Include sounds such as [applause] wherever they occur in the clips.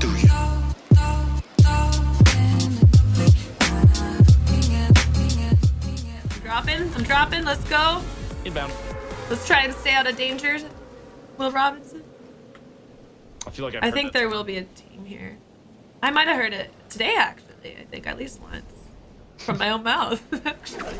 Do you? I'm dropping. I'm dropping. Let's go. Inbound. Let's try and stay out of danger. Will Robinson. I feel like I've I think that there will be a team here. I might have heard it today, actually. I think at least once from my own mouth. [laughs] actually.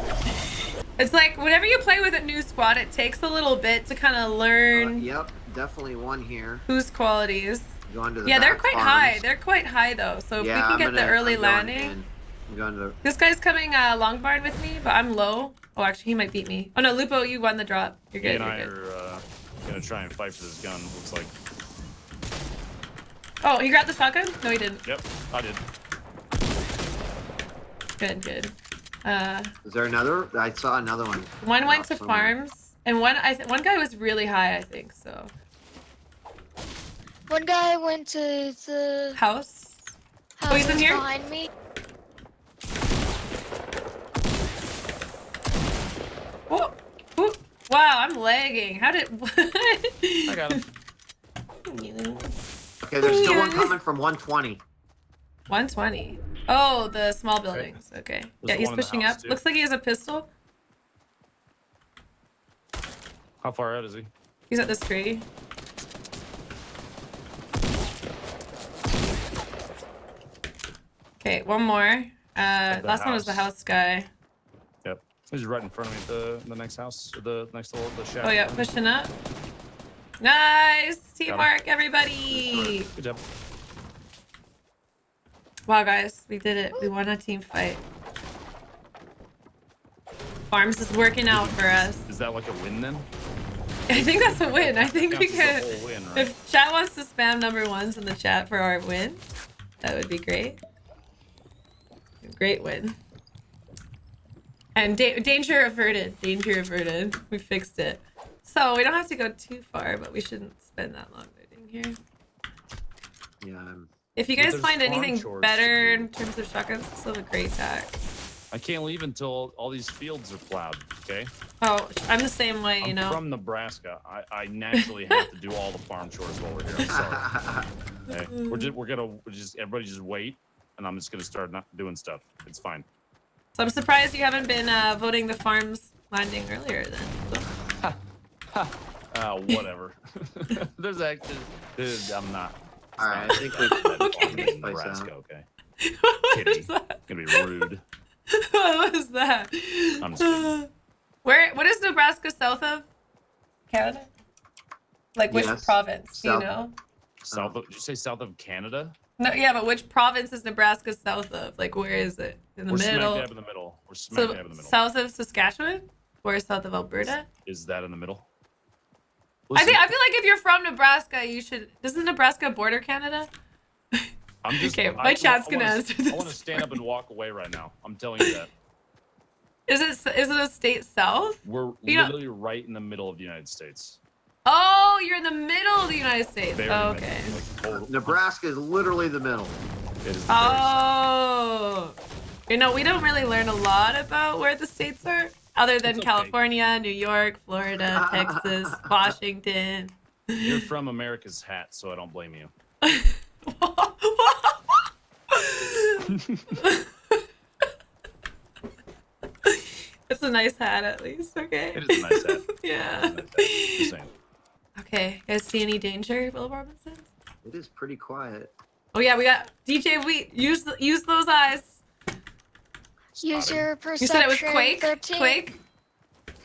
It's like whenever you play with a new squad, it takes a little bit to kind of Uh, learn yep, definitely one here. whose qualities. Going to the Yeah, they're quite farms. high. They're quite high though. So if yeah, we can I'm get gonna, the early I'm going landing. in. I'm going to. This guy's coming uh, long barn with me, but I'm low. Oh, actually, he might beat me. Oh no, Lupo, you won the drop. You're He good. and You're I good. are uh, gonna try and fight for this gun. Looks like. Oh, he grabbed the shotgun? No, he didn't. Yep, I did. Good, good. Uh, Is there another? I saw another one. one went to somewhere. farms, and one I th- one guy was really high, I think. So One guy went to the house. house he's in here? behind me. Oh, oh, wow, I'm lagging. How did? [laughs] I got him. [laughs] Okay, there's still one coming from 120. 120. Oh, the small buildings. Okay. Yeah, he's one in the pushing up. too. Looks like he has a pistol. How far out is he? He's at this tree. Okay, one more. Uh, last one was the house. house guy. Yep. He's right in front of me. The the next house, the next little the shack. Oh yeah, pushing up. Nice teamwork, everybody. Good job. Wow, guys, we did it. We won a team fight. Farms is working out for us. Is that like a win then? [laughs] I think that's a win. I think we could. win, right? If chat wants to spam number ones in the chat for our win, that would be great. Great win. And da- danger averted. Danger averted. We fixed it. So we don't have to go too far, but we shouldn't spend that long looting here. Yeah, I'm. If you guys find anything better do. in terms of shotguns, still have a great pack. I can't leave until all these fields are plowed. Okay. Oh, I'm the same way, you I'm know. from Nebraska. I, I naturally have to do all the farm chores while we're here. I'm sorry. [laughs] Okay. We're just we're gonna we're just everybody just wait, and I'm just gonna start not doing stuff. It's fine. So I'm surprised you haven't been uh, voting the farms landing earlier then. Uh, whatever. [laughs] There's actually, dude, I'm not. All right, I think we. Okay. this Nebraska, okay? [laughs] what Kidding. is that? Gonna be rude. [laughs] what was that? I'm just kidding. [sighs] Where? What is Nebraska south of Canada? Like which Yes, province? Do you know? South of, did you say south of Canada? No, yeah, but which province is Nebraska south of? Like where is it? In the We're middle. smack dab in the middle. We're smack So dab in the middle. south of Saskatchewan or south of Alberta? Is that in the middle? I think I feel like if you're from Nebraska, you should. Doesn't Nebraska border Canada? I'm just, okay, I- my I chat's wanna- gonna I answer wanna- I want to stand up and walk away right now. I'm telling you that. Is it is it a state south? We're You know- literally right in the middle of the United States. Oh, you're in the middle of the United States. Very Oh, middle, okay. like, Nebraska is literally the middle. It is the. Oh, you know, we don't really learn a lot about where the states are, other than okay. California, New York, Florida, [laughs] Texas, Washington. You're from America's hat, so I don't blame you. [laughs] it's a nice hat, at least. Okay. It is a nice hat. [laughs] yeah. Just saying. Okay. Guys, see any danger, Will Robinson? It is pretty quiet. Oh yeah, we got DJ Wheat. Use the, use those eyes. Use Spotted. your You perception. said it was Quake. 13. Quake.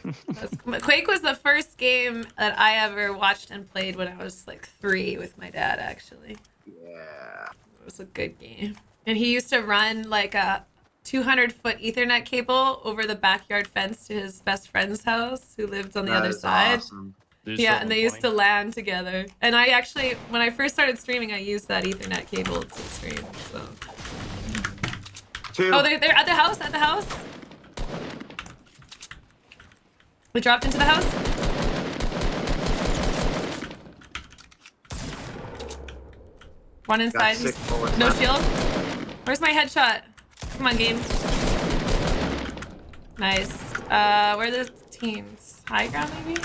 [laughs] Quake was the first game that I ever watched and played when I was like three with my dad. Actually, Yeah. it was a good game. And he used to run like a 200 foot Ethernet cable over the backyard fence to his best friend's house, who lived on the That other side. Awesome. Did you Yeah, and have they used to 20? LAN together. And I actually, when I first started streaming, I used that Ethernet cable to stream. So. Two. Oh, they're, they're at the house, at the house. We dropped into the house. One inside. six He's- bullets No left. shield. Where's my headshot? Come on, game. Nice. Uh, where are the teams? High ground, maybe?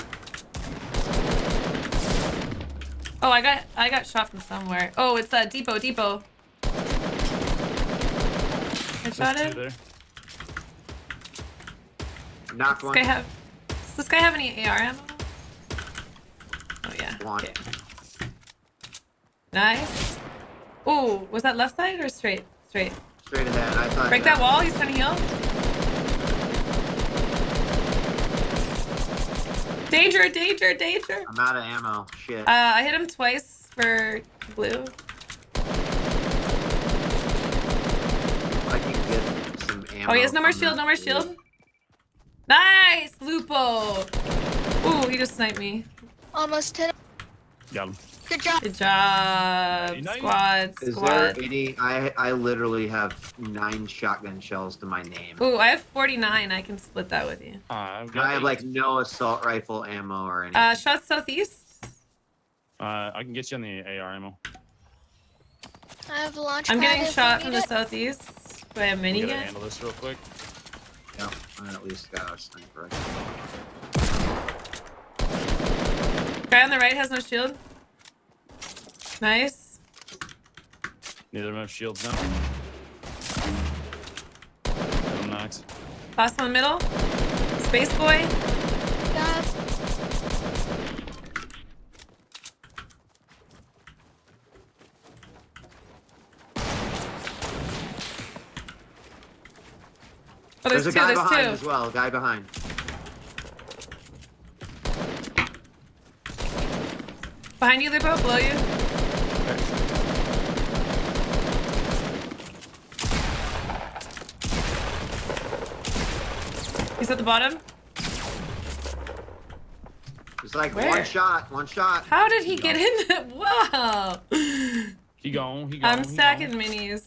Oh, I got I got shot from somewhere. Oh, it's a uh, depot, depot. I shot two him. there. Knocked Does this one. guy have? Does this guy have any AR ammo? Oh yeah. One. Okay. Nice. Ooh, was that left side or straight? Straight. Straight ahead. I thought. Break that wall. He's trying to heal. Danger! Danger! Danger! I'm out of ammo. Shit. Uh, I hit him twice for blue. I can get some ammo. Oh, he has no more shield. No more dude. shield. Nice, Lupo. Ooh, he just sniped me. Almost 10. Got him. Good job. Good job, Very nice. squad. Is Squad. there any? I I literally have nine shotgun shells to my name. Ooh, I have 49. I can split that with you. Uh, I've got I have eight. like no assault rifle ammo or anything. Uh, shot southeast. Uh, I can get you on the AR ammo. I have a launch I'm getting shot from the it. southeast. Do I have I'm gonna minigun? handle this real quick. yeah, I at least got a sniper. Guy on the right has no shield. Nice. Neither of them have shields now. I'm knocked. Last one middle. Space boy. God. Oh, there's, There's, two. a guy There's behind two. as well. Guy behind. Behind you, Lupo. Below you. He's at the bottom. It's like Where? one shot. One shot. How did he get in there? [laughs] Wow. He gone. He gone. I'm he stacking gone. minis.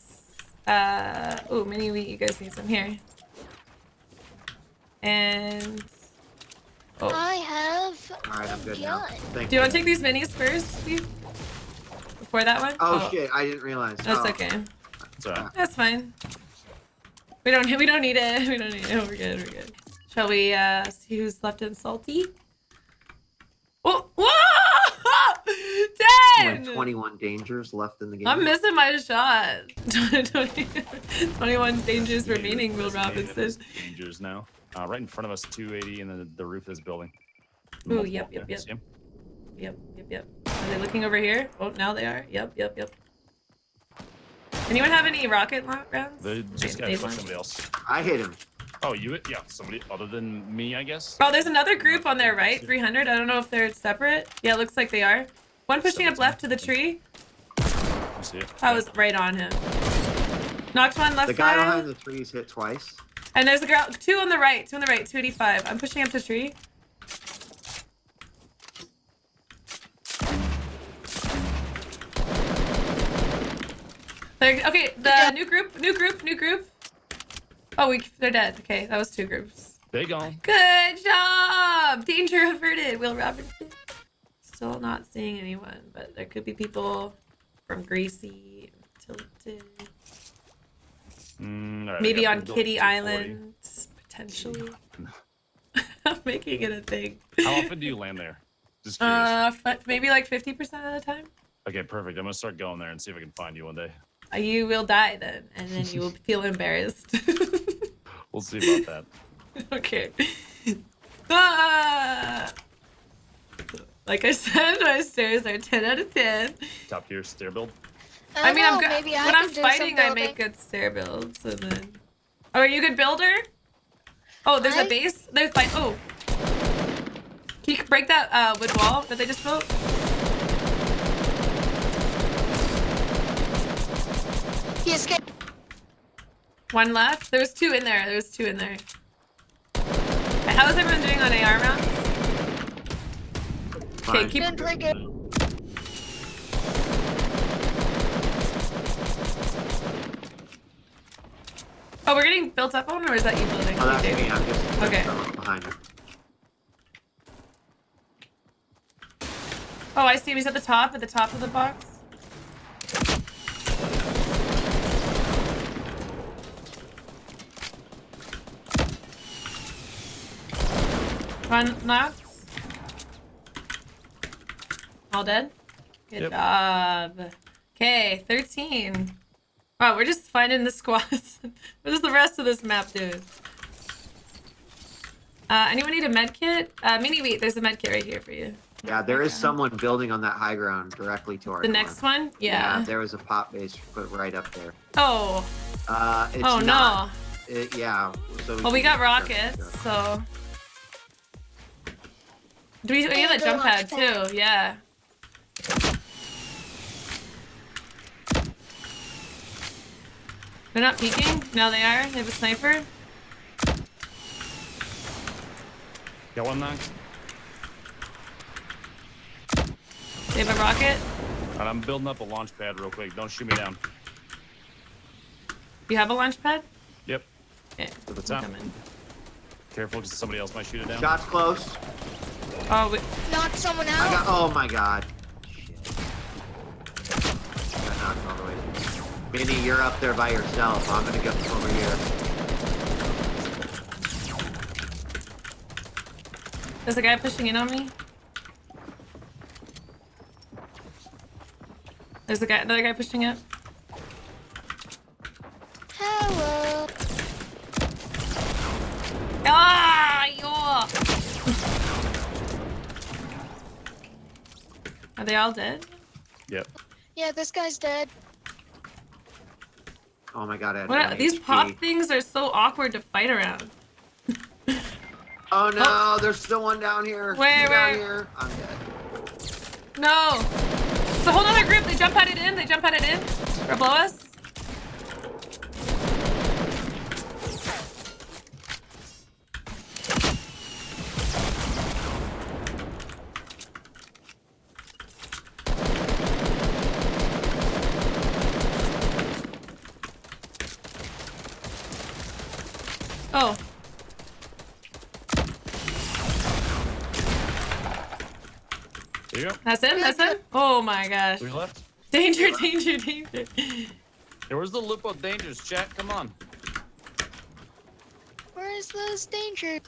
Uh, oh, mini wheat. You guys need some here. And oh, I have. All right, I'm good a now. Thank do you want to take these minis first, Steve? Before that one? Oh, shit! I didn't realize. That's Oh. okay. It's alright. That's fine. We don't. We don't need it. [laughs] We don't need it. We're good. We're good. Shall we uh see who's left in salty? Oh, whoa! Only [laughs] Ten. 21 dangers left in the game. I'm missing my shot. [laughs] 21 dangers remaining, Will Robinson. Dangers now. Uh, right in front of us, 280, and then the, the roof of this building. Ooh, Multiple yep, yep, yep. Yep, yep, yep. Are they looking over here? Oh, now they are. Yep, yep, yep. Anyone have any rocket rounds? They just got They- they to want- somebody else. I hit him. Oh, you? hit? Yeah, somebody other than me, I guess. Oh, there's another group on there, right, 300. I don't know if they're separate. Yeah, it looks like they are. One pushing up left to the tree. I see it. I was right on him. Knocked one left The guy side. behind the trees hit twice. And there's a girl, two on the right, two on the right, 285. I'm pushing up to tree. They're, okay, the job. new group, new group, new group. Oh, we, they're dead. Okay, that was two groups. They gone. Good job! Danger averted, Will Robinson. Still not seeing anyone, but there could be people from Gracie, Tilted, Mm, right, maybe on Kitty Island, potentially. [laughs] I'm making it a thing. How often do you land there? Just curious. Uh, maybe like 50% of the time. okay, perfect. I'm gonna start going there and see if I can find you one day. Uh, You will die then, and then you will feel embarrassed. [laughs] We'll see about that. [laughs] okay. Ah! Like I said, my stairs are 10 out of 10. Top tier stair build. I, mean, I'm good. Maybe I when I'm fighting, I make good stair builds, and then. Oh, are you a good builder? Oh, there's a I- base. There's like oh. Can you break that uh, wood wall that they just built? He escaped. One left. There was two in there. There was two in there. How is everyone doing on AR round? Okay, Fine. keep. Didn't play good. Oh, we're getting built up on, or is that you building? Oh, that's Okay. me. I'm just Okay. Behind him. Oh, I see him. He's at the top, at the top of the box. One knocked. All dead. Good Yep. job. Okay, 13. Wow, we're just finding the squads. [laughs] what does the rest of this map do? Uh, anyone need a med kit? Uh, mini wheat, there's a med kit right here for you. Yeah, there is someone building on that high ground directly to our The north. next one? Yeah. yeah. there was a pop base put right up there. Oh, Uh, it's oh not, no. It, yeah. So Well, we got rockets, stuff. so. Do we, we have a jump pad too, yeah. They're not peeking? Now they are? They have a sniper? Got one knocked. They have a rocket? Alright, I'm building up a launch pad real quick. Don't shoot me down. You have a launch pad? Yep. Okay, To the I'm top. Careful, because somebody else might shoot it down. Shots close. Oh, we, Knocked someone I got. out. Oh my god. Minnie, you're up there by yourself. I'm gonna go over here. there's a guy pushing in on me. There's a guy, another guy pushing up. Hello. Ah, yo! Are they all dead? Yep. Yeah, this guy's dead. Oh my god. I had What? These HP. pop things are so awkward to fight around. [laughs] Oh no, there's still one down here. Down where? here. I'm dead. No. It's a whole other group. They jump at it in. They jump at it in. Or below us. Oh, There you go. that's him. That's him. Oh my gosh. Three left. Danger, danger, danger. There was the Lupo Dangers, chat. Come on. Where is those dangers?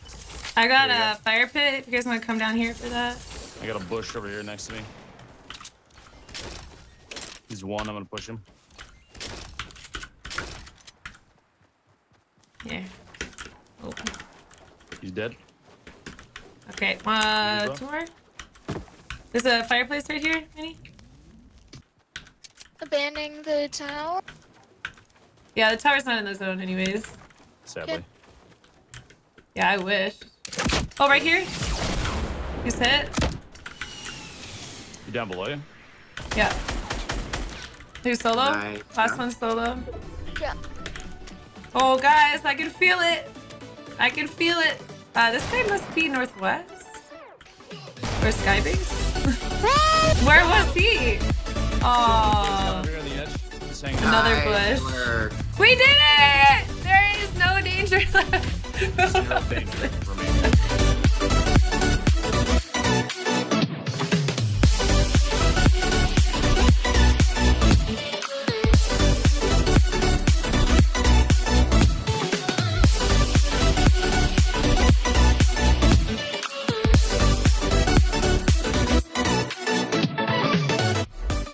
I got There you a fire pit. If you guys want to come down here for that. I got a bush over here next to me. He's one. I'm gonna push him. Here. Oh. He's dead. Okay. Uh, Move two more. There's a fireplace right here, Minnie. Abandoning the tower. Yeah, the tower's not in the zone, anyways. Sadly. Yeah, I wish. Oh, right here. He's hit. You down below you? Yeah. Who's solo? Nice. Last Yeah. one solo. Yeah. Oh, guys, I can feel it. I can feel it. Uh, this guy must be northwest. Or Skybase? [laughs] Where was he? Oh, Over here on the edge. Just hanging out. Another bush. we did it!